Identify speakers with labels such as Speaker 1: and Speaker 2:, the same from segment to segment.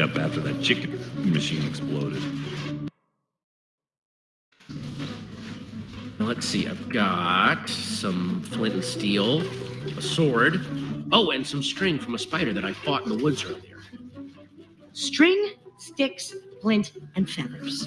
Speaker 1: up after that chicken machine exploded.
Speaker 2: Let's see, I've got some flint and steel, a sword, oh, and some string from a spider that I fought in the woods earlier.
Speaker 3: String, sticks, flint, and feathers.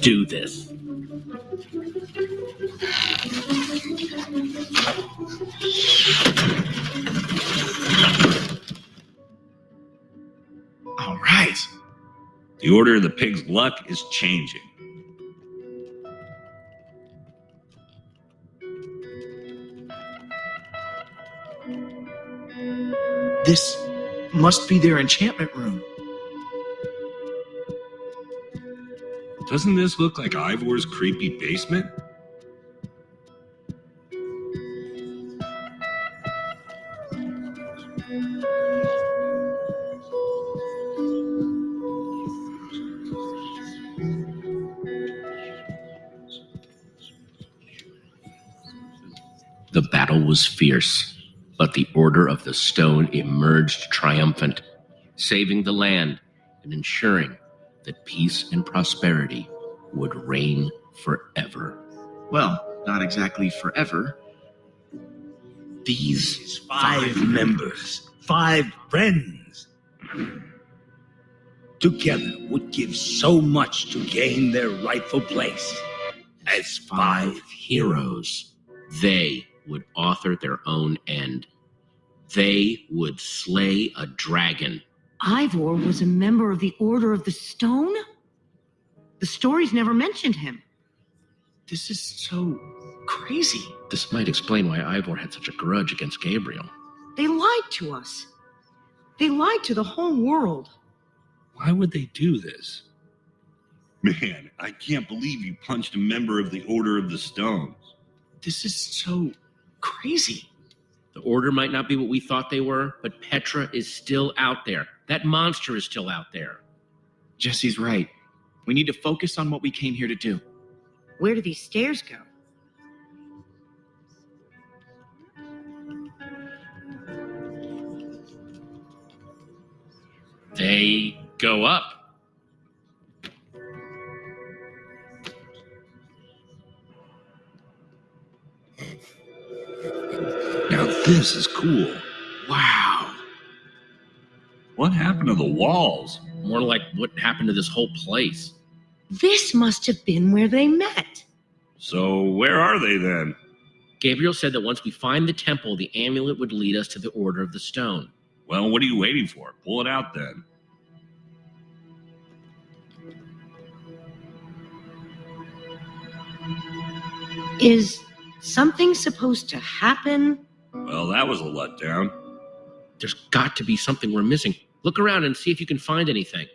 Speaker 2: do this.
Speaker 4: All right.
Speaker 1: The order of the pig's luck is changing.
Speaker 4: This must be their enchantment room.
Speaker 1: Doesn't this look like Ivor's creepy basement?
Speaker 2: The battle was fierce, but the Order of the Stone emerged triumphant, saving the land and ensuring that peace and prosperity would reign forever.
Speaker 4: Well, not exactly forever.
Speaker 5: These five members, five friends, together would give so much to gain their rightful place as five
Speaker 2: heroes. They would author their own end. They would slay a dragon.
Speaker 3: Ivor was a member of the Order of the Stone? The stories never mentioned him.
Speaker 4: This is so crazy.
Speaker 2: This might explain why Ivor had such a grudge against Gabriel.
Speaker 3: They lied to us. They lied to the whole world.
Speaker 1: Why would they do this? Man, I can't believe you punched a member of the Order of the Stones.
Speaker 4: This is so crazy.
Speaker 2: The Order might not be what we thought they were, but Petra is still out there. That monster is still out there.
Speaker 4: Jesse's right. We need to focus on what we came here to do.
Speaker 3: Where do these stairs go?
Speaker 2: They go up.
Speaker 1: Now this is cool.
Speaker 2: Wow.
Speaker 1: What happened to the walls?
Speaker 2: More like what happened to this whole place.
Speaker 3: This must have been where they met.
Speaker 1: So where are they then?
Speaker 2: Gabriel said that once we find the temple, the amulet would lead us to the Order of the Stone.
Speaker 1: Well, what are you waiting for? Pull it out then.
Speaker 3: Is something supposed to happen?
Speaker 1: Well, that was a letdown.
Speaker 2: There's got to be something we're missing. Look around and see if you can find anything.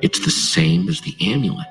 Speaker 2: It's the same as the amulet.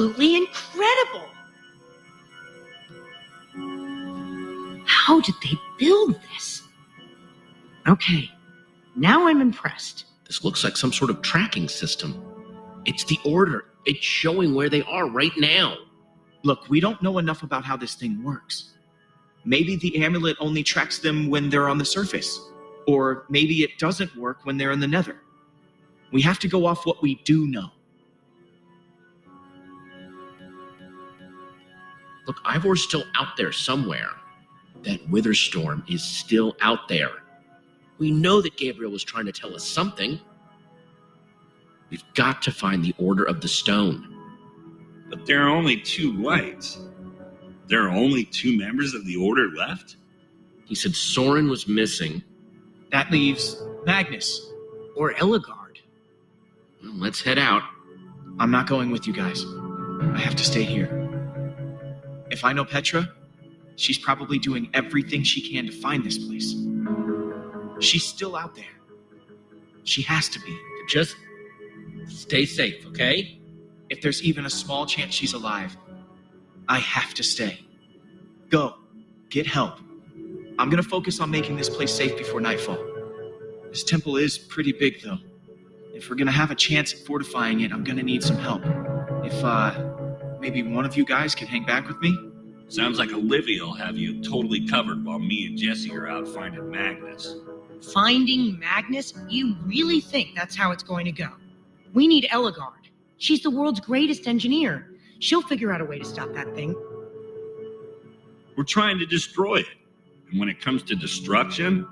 Speaker 3: Absolutely incredible. How did they build this? Okay, now I'm impressed.
Speaker 2: This looks like some sort of tracking system. It's the order. It's showing where they are right now.
Speaker 4: Look, we don't know enough about how this thing works. Maybe the amulet only tracks them when they're on the surface, or maybe it doesn't work when they're in the nether. We have to go off what we do know.
Speaker 2: Look, Ivor's still out there somewhere. That Witherstorm is still out there. We know that Gabriel was trying to tell us something. We've got to find the Order of the Stone.
Speaker 1: But there are only two lights. There are only two members of the Order left?
Speaker 2: He said Soren was missing.
Speaker 4: That leaves Magnus.
Speaker 3: Or Ellegaard.
Speaker 2: Well, let's head out.
Speaker 4: I'm not going with you guys. I have to stay here. If I know Petra, she's probably doing everything she can to find this place. She's still out there. She has to be.
Speaker 2: Just stay safe, okay?
Speaker 4: If there's even a small chance she's alive, I have to stay. Go. Get help. I'm gonna focus on making this place safe before nightfall. This temple is pretty big, though. If we're gonna have a chance at fortifying it, I'm gonna need some help. If, uh, maybe one of you guys can hang back with me?
Speaker 1: Sounds like Olivia will have you totally covered while me and Jesse are out finding Magnus.
Speaker 3: Finding Magnus? You really think that's how it's going to go? We need Ellegaard. She's the world's greatest engineer. She'll figure out a way to stop that thing.
Speaker 1: We're trying to destroy it. And when it comes to destruction,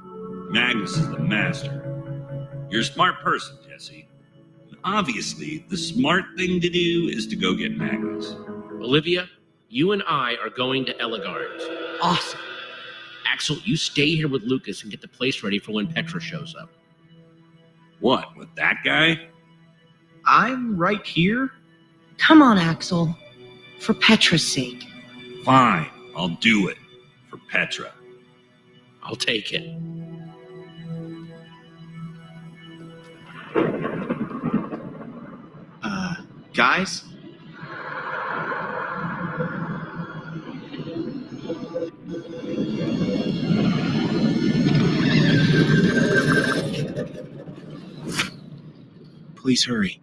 Speaker 1: Magnus is the master. You're a smart person, Jesse. Obviously, the smart thing to do is to go get Magnus.
Speaker 2: Olivia, you and I are going to Ellegaard.
Speaker 3: Awesome.
Speaker 2: Axel, you stay here with Lukas and get the place ready for when Petra shows up.
Speaker 1: What, with that guy?
Speaker 4: I'm right here.
Speaker 3: Come on, Axel. For Petra's sake.
Speaker 1: Fine, I'll do it. For Petra.
Speaker 2: I'll take it.
Speaker 4: Guys? Please hurry.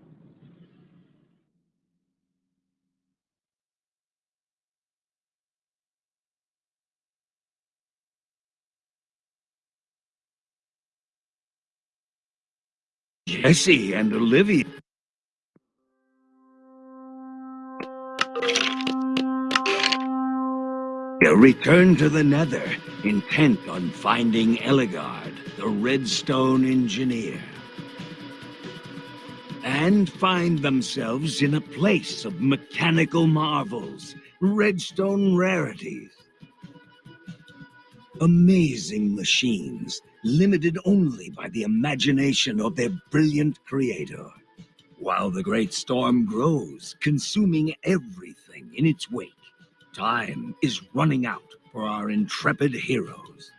Speaker 5: Jesse and Olivia. Return to the Nether, intent on finding Ellegaard, the Redstone Engineer. And find themselves in a place of mechanical marvels, redstone rarities. Amazing machines, limited only by the imagination of their brilliant creator. While the great storm grows, consuming everything in its wake, time is running out for our intrepid heroes.